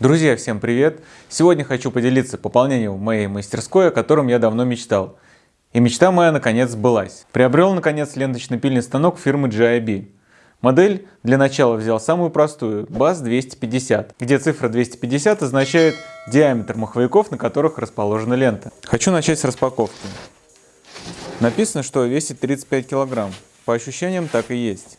Друзья, всем привет! Сегодня хочу поделиться пополнением моей мастерской, о котором я давно мечтал. И мечта моя наконец сбылась. Приобрел наконец ленточный пильный станок фирмы GIB. Модель для начала взял самую простую, BAS 250, где цифра 250 означает диаметр маховиков, на которых расположена лента. Хочу начать с распаковки. Написано, что весит 35 килограмм. По ощущениям так и есть.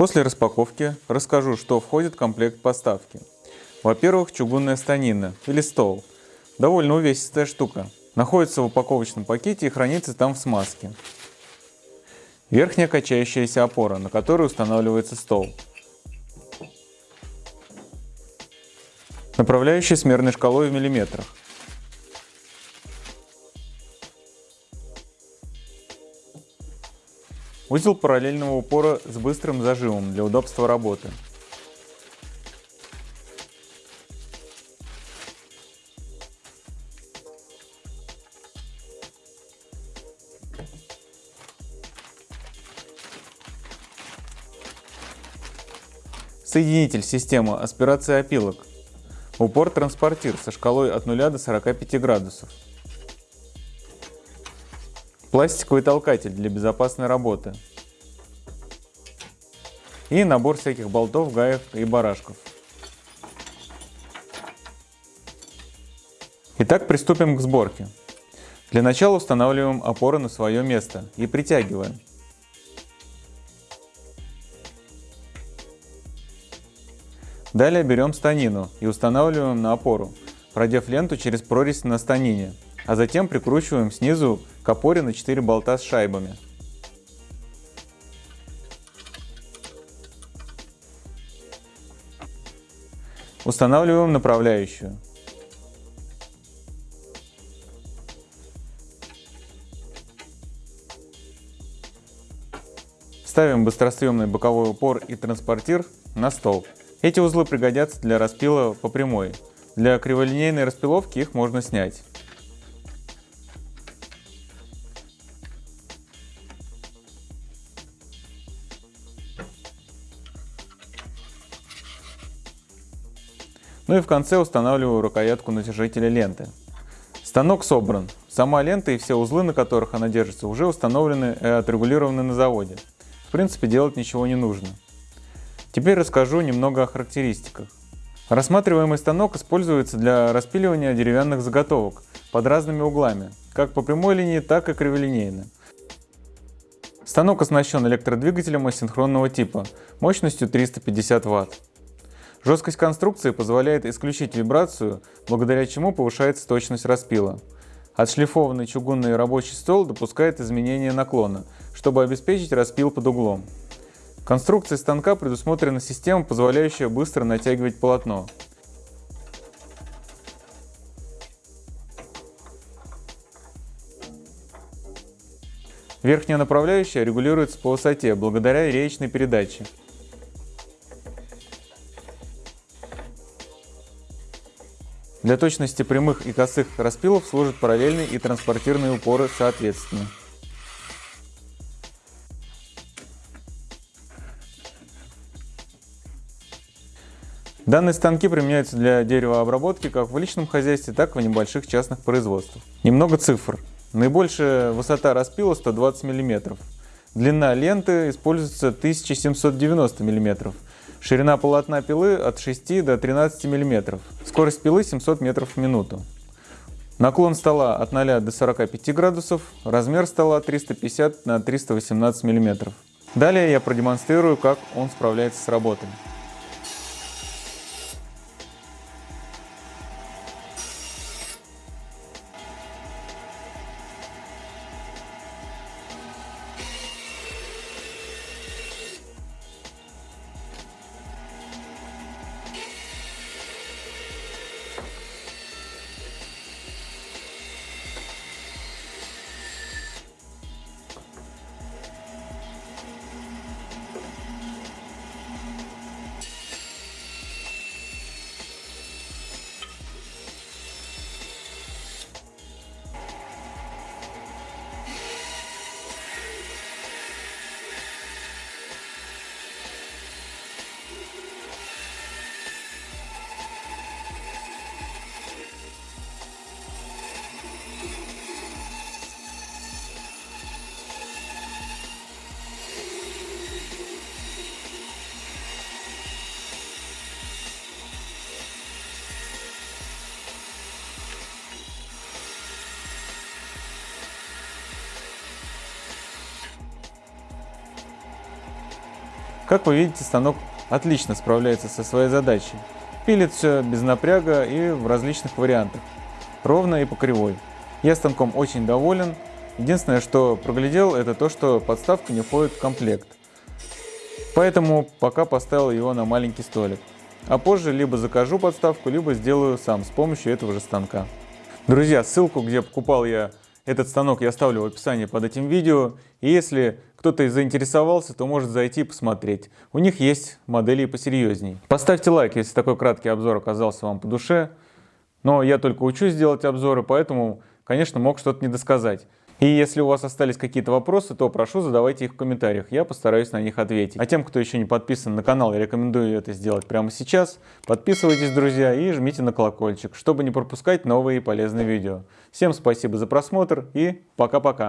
После распаковки расскажу, что входит в комплект поставки. Во-первых, чугунная станина или стол. Довольно увесистая штука. Находится в упаковочном пакете и хранится там в смазке. Верхняя качающаяся опора, на которой устанавливается стол. Направляющий с мерной шкалой в миллиметрах. Узел параллельного упора с быстрым зажимом для удобства работы. Соединитель системы аспирации опилок. Упор-транспортир со шкалой от 0 до 45 градусов. Пластиковый толкатель для безопасной работы. И набор всяких болтов, гаев и барашков. Итак, приступим к сборке. Для начала устанавливаем опоры на свое место и притягиваем. Далее берем станину и устанавливаем на опору, продев ленту через прорезь на станине, а затем прикручиваем снизу к опоре на 4 болта с шайбами. Устанавливаем направляющую. Ставим быстросъемный боковой упор и транспортир на стол. Эти узлы пригодятся для распила по прямой. Для криволинейной распиловки их можно снять. Ну и в конце устанавливаю рукоятку натяжителя ленты. Станок собран. Сама лента и все узлы, на которых она держится, уже установлены и отрегулированы на заводе. В принципе, делать ничего не нужно. Теперь расскажу немного о характеристиках. Рассматриваемый станок используется для распиливания деревянных заготовок под разными углами, как по прямой линии, так и криволинейно. Станок оснащен электродвигателем асинхронного типа мощностью 350 Вт. Жесткость конструкции позволяет исключить вибрацию, благодаря чему повышается точность распила. Отшлифованный чугунный рабочий стол допускает изменение наклона, чтобы обеспечить распил под углом. В конструкции станка предусмотрена система, позволяющая быстро натягивать полотно. Верхняя направляющая регулируется по высоте благодаря реечной передаче. Для точности прямых и косых распилов служат параллельные и транспортирные упоры соответственно. Данные станки применяются для деревообработки как в личном хозяйстве, так и в небольших частных производствах. Немного цифр. Наибольшая высота распила 120 мм. Длина ленты используется 1790 мм. Ширина полотна пилы от 6 до 13 мм. Скорость пилы 700 метров в минуту. Наклон стола от 0 до 45 градусов. Размер стола 350 на 318 мм. Далее я продемонстрирую, как он справляется с работой. Как вы видите, станок отлично справляется со своей задачей. Пилит все без напряга и в различных вариантах, ровно и по кривой. Я станком очень доволен. Единственное, что проглядел, это то, что подставка не входит в комплект. Поэтому пока поставил его на маленький столик. А позже либо закажу подставку, либо сделаю сам с помощью этого же станка. Друзья, ссылку, где покупал я этот станок, я оставлю в описании под этим видео. И если кто-то заинтересовался, то может зайти и посмотреть. У них есть модели посерьезней. Поставьте лайк, если такой краткий обзор оказался вам по душе. Но я только учусь делать обзоры, поэтому, конечно, мог что-то недосказать. И если у вас остались какие-то вопросы, то прошу задавайте их в комментариях, я постараюсь на них ответить. А тем, кто еще не подписан на канал, я рекомендую это сделать прямо сейчас. Подписывайтесь, друзья, и жмите на колокольчик, чтобы не пропускать новые полезные видео. Всем спасибо за просмотр и пока-пока.